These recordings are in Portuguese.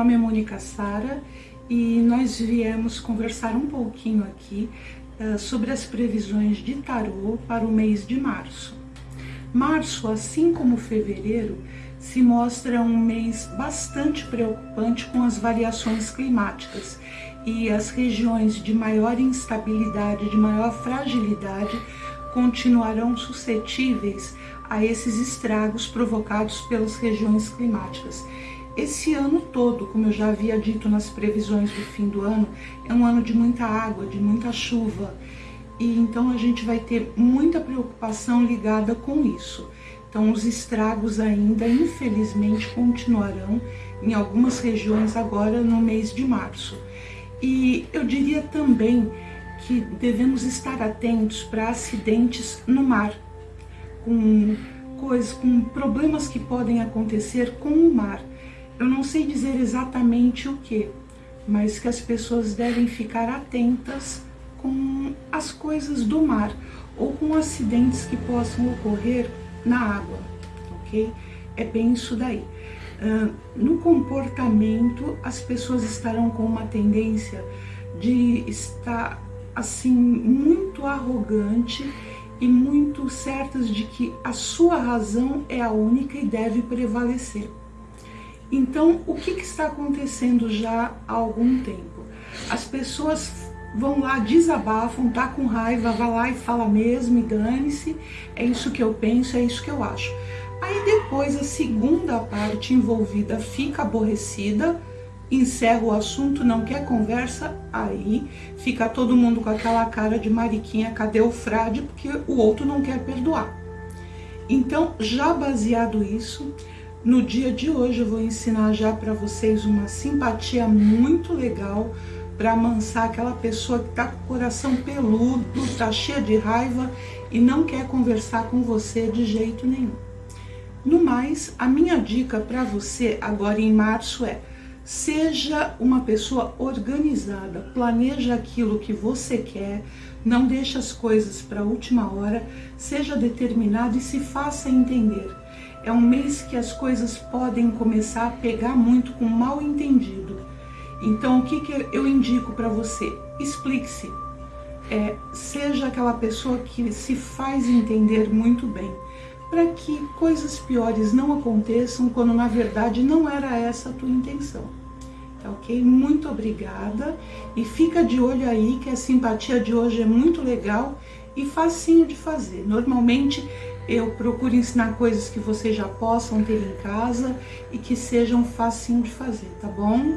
nome é Mônica Sara e nós viemos conversar um pouquinho aqui uh, sobre as previsões de tarô para o mês de março. Março, assim como fevereiro, se mostra um mês bastante preocupante com as variações climáticas e as regiões de maior instabilidade, de maior fragilidade, continuarão suscetíveis a esses estragos provocados pelas regiões climáticas. Esse ano todo, como eu já havia dito nas previsões do fim do ano, é um ano de muita água, de muita chuva. E então a gente vai ter muita preocupação ligada com isso. Então os estragos ainda, infelizmente, continuarão em algumas regiões agora no mês de março. E eu diria também que devemos estar atentos para acidentes no mar, com coisas, com problemas que podem acontecer com o mar. Eu não sei dizer exatamente o que, mas que as pessoas devem ficar atentas com as coisas do mar ou com acidentes que possam ocorrer na água, ok? É bem isso daí. Uh, no comportamento, as pessoas estarão com uma tendência de estar assim muito arrogante e muito certas de que a sua razão é a única e deve prevalecer. Então, o que, que está acontecendo já há algum tempo? As pessoas vão lá, desabafam, tá com raiva, vai lá e fala mesmo e dane-se, é isso que eu penso, é isso que eu acho. Aí depois a segunda parte envolvida fica aborrecida, encerra o assunto, não quer conversa, aí fica todo mundo com aquela cara de mariquinha, cadê o frade, porque o outro não quer perdoar. Então, já baseado isso, no dia de hoje eu vou ensinar já para vocês uma simpatia muito legal para amansar aquela pessoa que está com o coração peludo, está cheia de raiva e não quer conversar com você de jeito nenhum. No mais, a minha dica para você agora em março é Seja uma pessoa organizada, planeja aquilo que você quer, não deixe as coisas para a última hora, seja determinado e se faça entender. É um mês que as coisas podem começar a pegar muito com mal entendido. Então, o que, que eu indico para você? Explique-se. É, seja aquela pessoa que se faz entender muito bem, para que coisas piores não aconteçam quando na verdade não era essa a tua intenção. Tá ok? Muito obrigada e fica de olho aí que a simpatia de hoje é muito legal e facinho de fazer. Normalmente eu procuro ensinar coisas que vocês já possam ter em casa e que sejam facinho de fazer, tá bom?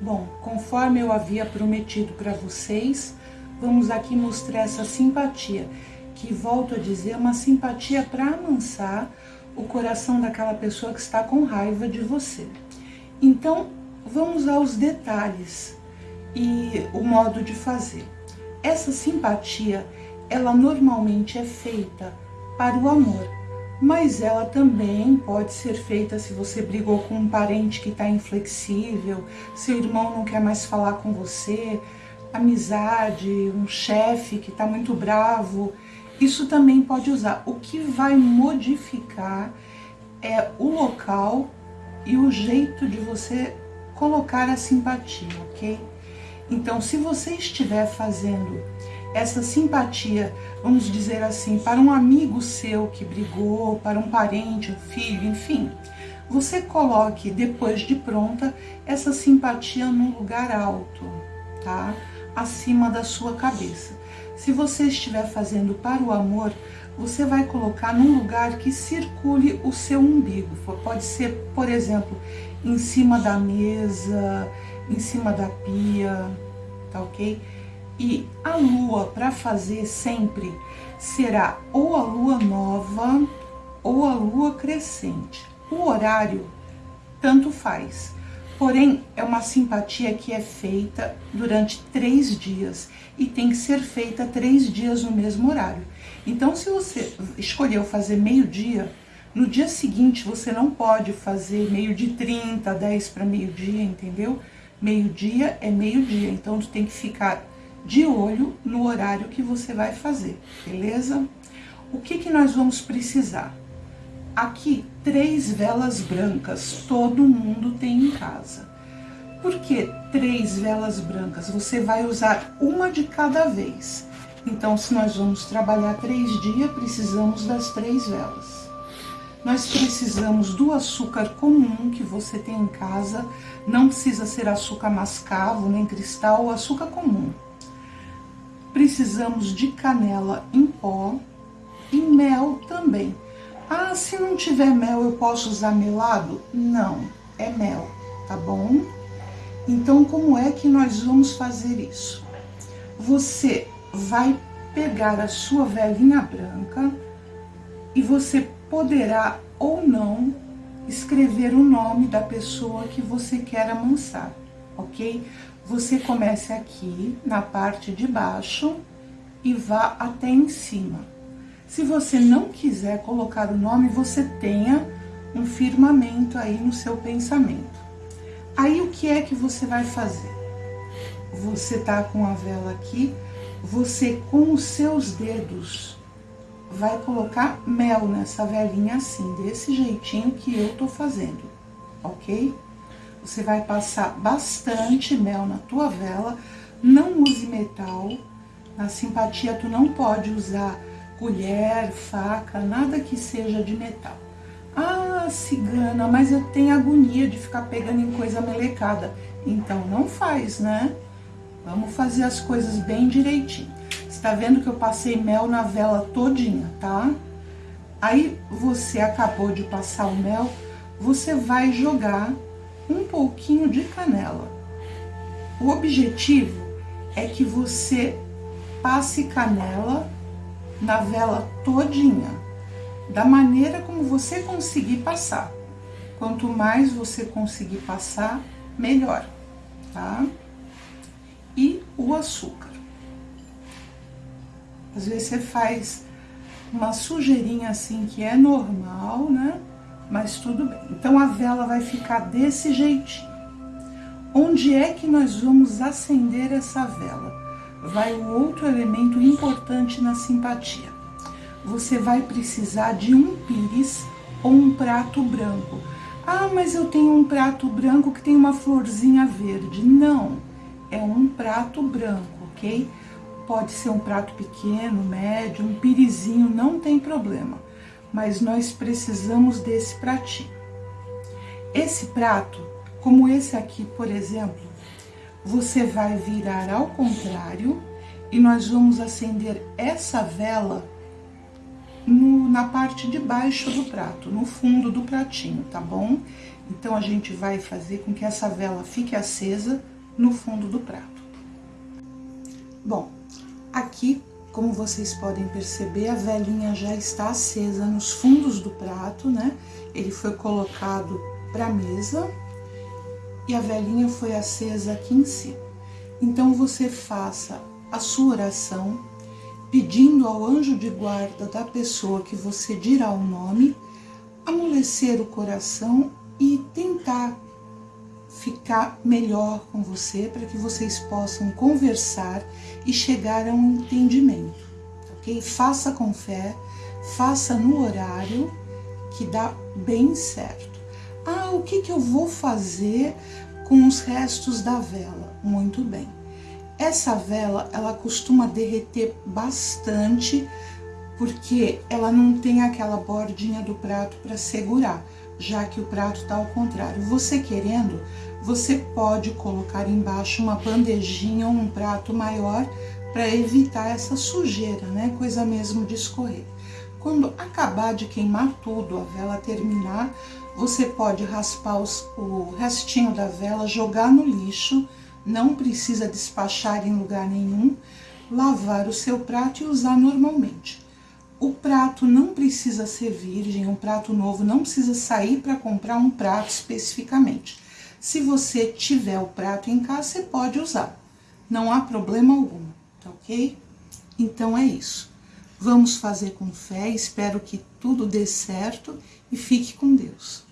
Bom, conforme eu havia prometido para vocês, vamos aqui mostrar essa simpatia, que volto a dizer, é uma simpatia para amansar o coração daquela pessoa que está com raiva de você. Então, vamos aos detalhes e o modo de fazer. Essa simpatia ela normalmente é feita para o amor, mas ela também pode ser feita se você brigou com um parente que está inflexível, seu irmão não quer mais falar com você, amizade, um chefe que está muito bravo, isso também pode usar. O que vai modificar é o local e o jeito de você colocar a simpatia, ok? Então, se você estiver fazendo essa simpatia, vamos dizer assim, para um amigo seu que brigou, para um parente, um filho, enfim, você coloque depois de pronta essa simpatia num lugar alto, tá? Acima da sua cabeça. Se você estiver fazendo para o amor, você vai colocar num lugar que circule o seu umbigo. Pode ser, por exemplo, em cima da mesa, em cima da pia, tá ok? E a lua para fazer sempre será ou a lua nova ou a lua crescente. O horário tanto faz. Porém, é uma simpatia que é feita durante três dias e tem que ser feita três dias no mesmo horário. Então, se você escolheu fazer meio-dia, no dia seguinte você não pode fazer meio de 30, 10 para meio-dia, entendeu? Meio-dia é meio-dia, então tu tem que ficar de olho no horário que você vai fazer, beleza? O que, que nós vamos precisar? aqui três velas brancas, todo mundo tem em casa. Por que três velas brancas? Você vai usar uma de cada vez. Então, se nós vamos trabalhar três dias, precisamos das três velas. Nós precisamos do açúcar comum que você tem em casa, não precisa ser açúcar mascavo, nem cristal, açúcar comum. Precisamos de canela em pó e mel também. Ah, se não tiver mel, eu posso usar melado? Não, é mel, tá bom? Então, como é que nós vamos fazer isso? Você vai pegar a sua velhinha branca e você poderá ou não escrever o nome da pessoa que você quer amansar, ok? Você comece aqui na parte de baixo e vá até em cima. Se você não quiser colocar o nome, você tenha um firmamento aí no seu pensamento. Aí o que é que você vai fazer? Você tá com a vela aqui, você com os seus dedos vai colocar mel nessa velinha assim, desse jeitinho que eu tô fazendo, ok? Você vai passar bastante mel na tua vela, não use metal, na simpatia tu não pode usar colher, faca, nada que seja de metal. Ah, cigana, mas eu tenho agonia de ficar pegando em coisa melecada. Então não faz, né? Vamos fazer as coisas bem direitinho. Você tá vendo que eu passei mel na vela todinha, tá? Aí você acabou de passar o mel, você vai jogar um pouquinho de canela. O objetivo é que você passe canela na vela todinha da maneira como você conseguir passar. Quanto mais você conseguir passar, melhor, tá? E o açúcar. Às vezes você faz uma sujeirinha assim que é normal, né? Mas tudo bem. Então a vela vai ficar desse jeitinho. Onde é que nós vamos acender essa vela? Vai o outro elemento importante na simpatia você vai precisar de um pires ou um prato branco. Ah, mas eu tenho um prato branco que tem uma florzinha verde. Não, é um prato branco, ok? Pode ser um prato pequeno, médio, um pirizinho, não tem problema. Mas nós precisamos desse pratinho. Esse prato, como esse aqui, por exemplo, você vai virar ao contrário e nós vamos acender essa vela no, na parte de baixo do prato, no fundo do pratinho, tá bom? Então, a gente vai fazer com que essa vela fique acesa no fundo do prato. Bom, aqui, como vocês podem perceber, a velinha já está acesa nos fundos do prato, né? Ele foi colocado para a mesa e a velinha foi acesa aqui em cima. Então, você faça a sua oração pedindo ao anjo de guarda da pessoa que você dirá o nome, amolecer o coração e tentar ficar melhor com você para que vocês possam conversar e chegar a um entendimento, ok? Faça com fé, faça no horário que dá bem certo. Ah, o que, que eu vou fazer com os restos da vela? Muito bem essa vela, ela costuma derreter bastante, porque ela não tem aquela bordinha do prato para segurar, já que o prato tá ao contrário. Você querendo, você pode colocar embaixo uma bandejinha ou um prato maior para evitar essa sujeira, né? Coisa mesmo de escorrer. Quando acabar de queimar tudo, a vela terminar, você pode raspar os, o restinho da vela, jogar no lixo, não precisa despachar em lugar nenhum, lavar o seu prato e usar normalmente. O prato não precisa ser virgem, um prato novo, não precisa sair para comprar um prato especificamente. Se você tiver o prato em casa, você pode usar, não há problema algum, tá ok? Então é isso. Vamos fazer com fé, espero que tudo dê certo e fique com Deus.